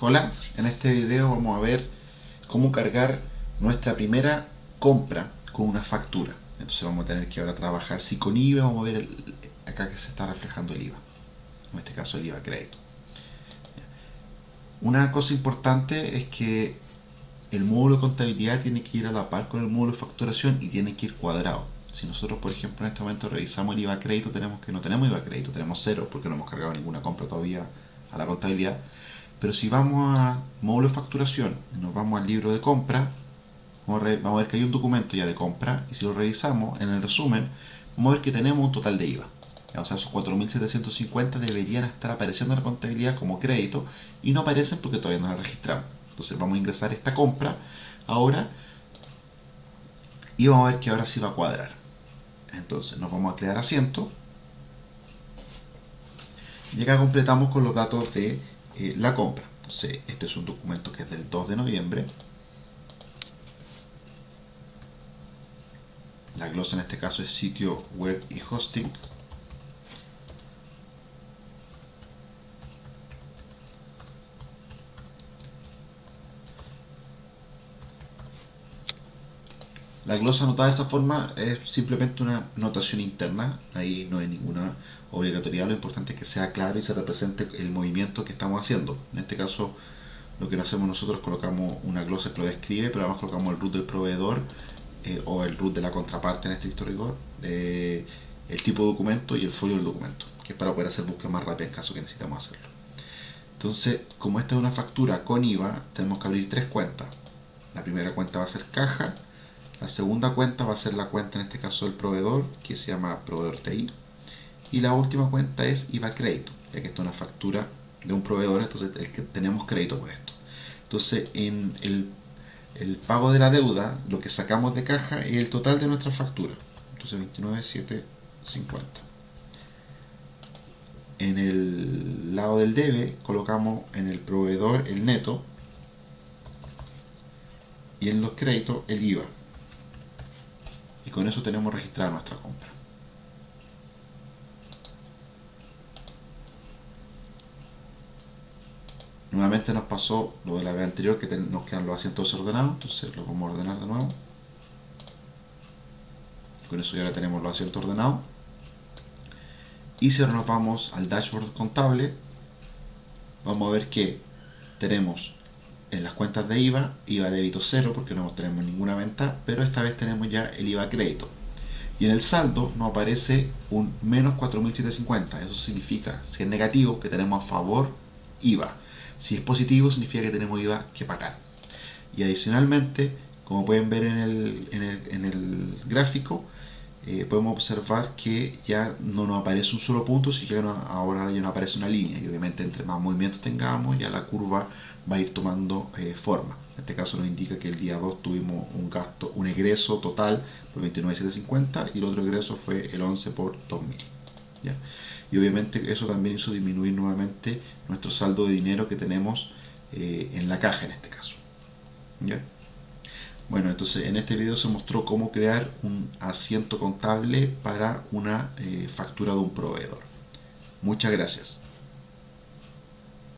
Hola, en este video vamos a ver cómo cargar nuestra primera compra con una factura. Entonces vamos a tener que ahora trabajar si con IVA, vamos a ver acá que se está reflejando el IVA. En este caso el IVA crédito. Una cosa importante es que el módulo de contabilidad tiene que ir a la par con el módulo de facturación y tiene que ir cuadrado. Si nosotros, por ejemplo, en este momento revisamos el IVA crédito, tenemos que no tenemos IVA crédito, tenemos cero porque no hemos cargado ninguna compra todavía a la contabilidad. Pero si vamos a módulo de facturación, nos vamos al libro de compra, vamos a, ver que hay un documento ya de compra y si lo revisamos en el resumen, vamos a ver que tenemos un total de IVA. O sea, esos 4.750 deberían estar apareciendo en la contabilidad como crédito y no aparecen porque todavía no la registramos. Entonces vamos a ingresar esta compra ahora y vamos a ver que ahora sí va a cuadrar. Entonces nos vamos a crear asiento. Y acá completamos con los datos de eh, la compra. Este es un documento que es del 2 de noviembre. La glosa en este caso es sitio web y hosting. La glosa anotada de esta forma es simplemente una notación interna, ahí no hay ninguna obligatoriedad, lo importante es que sea claro y se represente el movimiento que estamos haciendo. En este caso, lo que hacemos nosotros colocamos una glosa que lo describe, pero además colocamos el root del proveedor eh, o el root de la contraparte en estricto rigor, el tipo de documento y el folio del documento, que es para poder hacer búsqueda más rápida en caso que necesitamos hacerlo. Entonces, como esta es una factura con IVA, tenemos que abrir tres cuentas. La primera cuenta va a ser caja, la segunda cuenta va a ser la cuenta, en este caso del proveedor, que se llama proveedor TI. Y la última cuenta es IVA crédito, ya que esta es una factura de un proveedor, entonces tenemos crédito por esto. Entonces, en el, el, pago de la deuda, lo que sacamos de caja es el total de nuestra factura. Entonces, 29,750. En el lado del debe, colocamos en el proveedor el neto y en los créditos el IVA y con eso tenemos registrada nuestra compra. Nuevamente nos pasó lo de la vez anterior que nos quedan los asientos desordenados, entonces lo vamos a ordenar de nuevo. Con eso ya tenemos los asientos ordenados. Y si ahora nos vamos al dashboard contable, vamos a ver que tenemos en las cuentas de IVA, IVA débito cero porque no tenemos ninguna venta, pero esta vez tenemos ya el IVA crédito. Y en el saldo nos aparece un menos 4.750, eso significa, si es negativo, que tenemos a favor IVA. Si es positivo, significa que tenemos IVA que pagar. Y adicionalmente, como pueden ver en el, en el, en el gráfico, eh, podemos observar que ya no nos aparece un solo punto, sino que ahora ya no aparece una línea. Y obviamente entre más movimientos tengamos, ya la curva va a ir tomando eh, forma. En este caso nos indica que el día 2 tuvimos un gasto, un egreso total por 29.750 y el otro egreso fue el 11 por 2.000. Y obviamente eso también hizo disminuir nuevamente nuestro saldo de dinero que tenemos eh, en la caja en este caso. ¿ya? Bueno, entonces en este video se mostró cómo crear un asiento contable para una eh, factura de un proveedor. Muchas gracias.